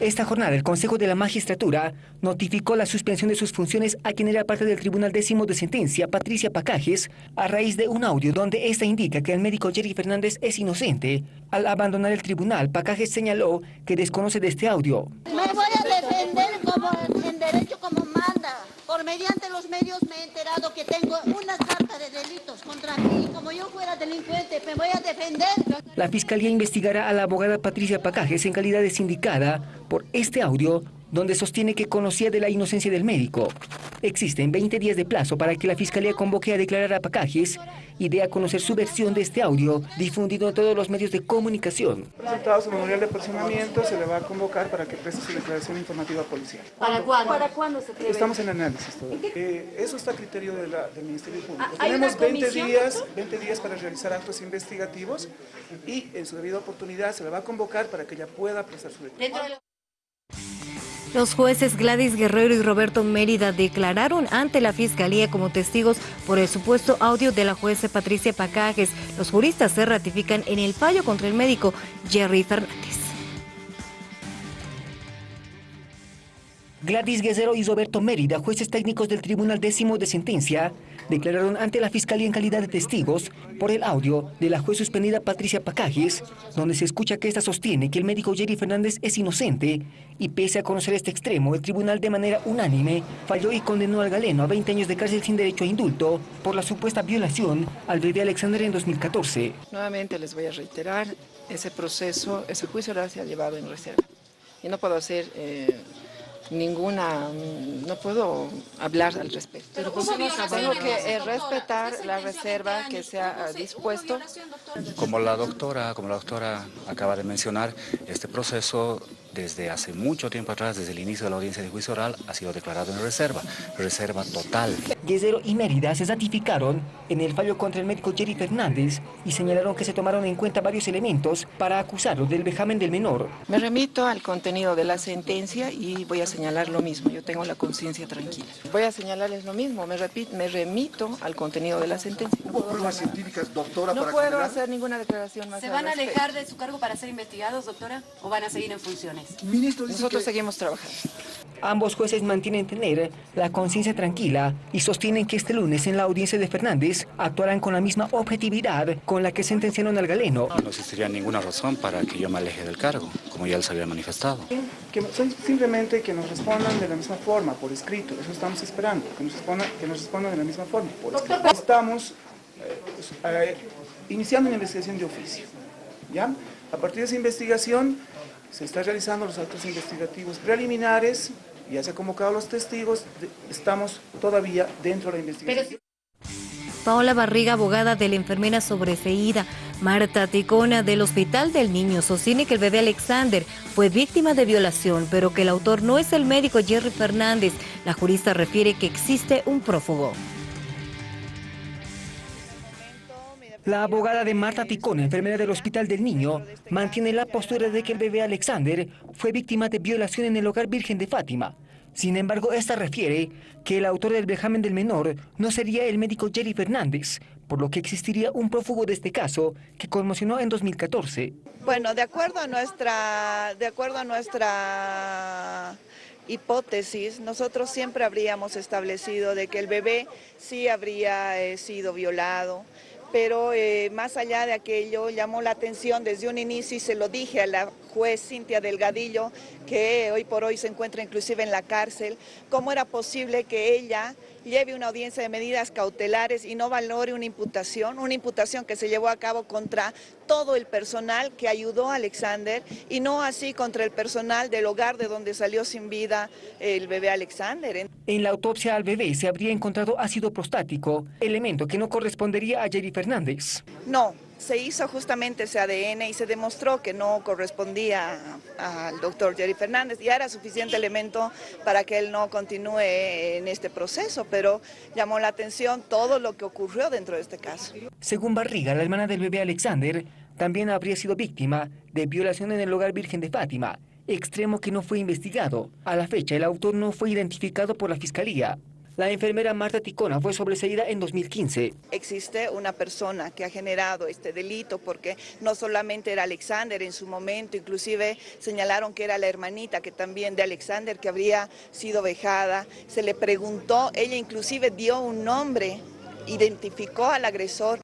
Esta jornada el Consejo de la Magistratura notificó la suspensión de sus funciones a quien era parte del Tribunal Décimo de Sentencia, Patricia Pacajes, a raíz de un audio donde esta indica que el médico Jerry Fernández es inocente. Al abandonar el tribunal, Pacajes señaló que desconoce de este audio. Me voy a defender como en derecho. Mediante los medios me he enterado que tengo una carta de delitos contra mí. Como yo fuera delincuente, me voy a defender. La Fiscalía investigará a la abogada Patricia Pacajes en calidad de sindicada por este audio donde sostiene que conocía de la inocencia del médico. Existen 20 días de plazo para que la Fiscalía convoque a declarar a Pacajes y dé a conocer su versión de este audio difundido en todos los medios de comunicación. Presentado su memorial de personamiento, se le va a convocar para que preste su declaración informativa policial. ¿Para cuándo? ¿Para cuándo se prevé? Estamos en análisis todavía. Eh, eso está a criterio de la- del Ministerio Público. Ah, ¿hay una Tenemos 20 comisión, días, doctor? 20 días para realizar actos investigativos y en su debida oportunidad se le va a convocar para que ella pueda prestar su declaración. Los jueces Gladys Guerrero y Roberto Mérida declararon ante la Fiscalía como testigos por el supuesto audio de la jueza Patricia Pacajes. Los juristas se ratifican en el fallo contra el médico Jerry Fernández. Gladys Guerrero y Roberto Mérida, jueces técnicos del Tribunal Décimo de Sentencia, declararon ante la Fiscalía en calidad de testigos por el audio de la juez suspendida Patricia Pacajes, donde se escucha que ésta sostiene que el médico Jerry Fernández es inocente y pese a conocer este extremo, el tribunal de manera unánime falló y condenó al galeno a 20 años de cárcel sin derecho a indulto por la supuesta violación al bebé Alexander en 2014. Nuevamente les voy a reiterar, ese proceso, ese juicio oral se ha llevado en reserva. Y no puedo hacer eh, ninguna, no puedo hablar al respecto. Pero tengo que eh, respetar la reserva que se ha dispuesto. Como la doctora, como la doctora acaba de mencionar, este proceso desde hace mucho tiempo atrás, desde el inicio de la audiencia de juicio oral, ha sido declarado en reserva, reserva total. Guerrero y Mérida se ratificaron en el fallo contra el médico Jerry Fernández y señalaron que se tomaron en cuenta varios elementos para acusarlo del vejamen del menor. Me remito al contenido de la sentencia y voy a señalar lo mismo. Yo tengo la conciencia tranquila. Voy a señalarles lo mismo. Me, repi- me remito al contenido de la sentencia. No puedo, pruebas científicas, doctora, no para puedo condenar? hacer ninguna declaración más ¿Se van a alejar de su cargo para ser investigados, doctora? ¿O van a seguir en funciones? Ministro dice Nosotros que seguimos trabajando. Ambos jueces mantienen tener la conciencia tranquila y sostienen que este lunes en la audiencia de Fernández actuarán con la misma objetividad con la que sentenciaron al galeno. No existiría ninguna razón para que yo me aleje del cargo, como ya les había manifestado. Que simplemente que nos respondan de la misma forma, por escrito. Eso estamos esperando, que nos respondan, que nos respondan de la misma forma, por escrito. Estamos eh, eh, iniciando una investigación de oficio. ¿ya? A partir de esa investigación se están realizando los actos investigativos preliminares, ya se han convocado los testigos, estamos todavía dentro de la investigación. Paola Barriga, abogada de la enfermera sobreseída, Marta Ticona del Hospital del Niño, sostiene que el bebé Alexander fue víctima de violación, pero que el autor no es el médico Jerry Fernández. La jurista refiere que existe un prófugo. La abogada de Marta Ticón, enfermera del Hospital del Niño, mantiene la postura de que el bebé Alexander fue víctima de violación en el hogar Virgen de Fátima. Sin embargo, esta refiere que el autor del vejamen del menor no sería el médico Jerry Fernández, por lo que existiría un prófugo de este caso que conmocionó en 2014. Bueno, de acuerdo a nuestra, de acuerdo a nuestra hipótesis, nosotros siempre habríamos establecido de que el bebé sí habría eh, sido violado, pero eh, más allá de aquello llamó la atención desde un inicio y se lo dije a la juez Cintia Delgadillo, que hoy por hoy se encuentra inclusive en la cárcel, cómo era posible que ella lleve una audiencia de medidas cautelares y no valore una imputación, una imputación que se llevó a cabo contra todo el personal que ayudó a Alexander y no así contra el personal del hogar de donde salió sin vida el bebé Alexander. En la autopsia al bebé se habría encontrado ácido prostático, elemento que no correspondería a Jerry Fernández. No, se hizo justamente ese ADN y se demostró que no correspondía al doctor Jerry Fernández. Ya era suficiente elemento para que él no continúe en este proceso, pero llamó la atención todo lo que ocurrió dentro de este caso. Según Barriga, la hermana del bebé Alexander también habría sido víctima de violación en el hogar Virgen de Fátima, extremo que no fue investigado. A la fecha, el autor no fue identificado por la Fiscalía. La enfermera Marta Ticona fue sobreseída en 2015. Existe una persona que ha generado este delito porque no solamente era Alexander en su momento, inclusive señalaron que era la hermanita que también de Alexander que habría sido vejada. Se le preguntó, ella inclusive dio un nombre identificó al agresor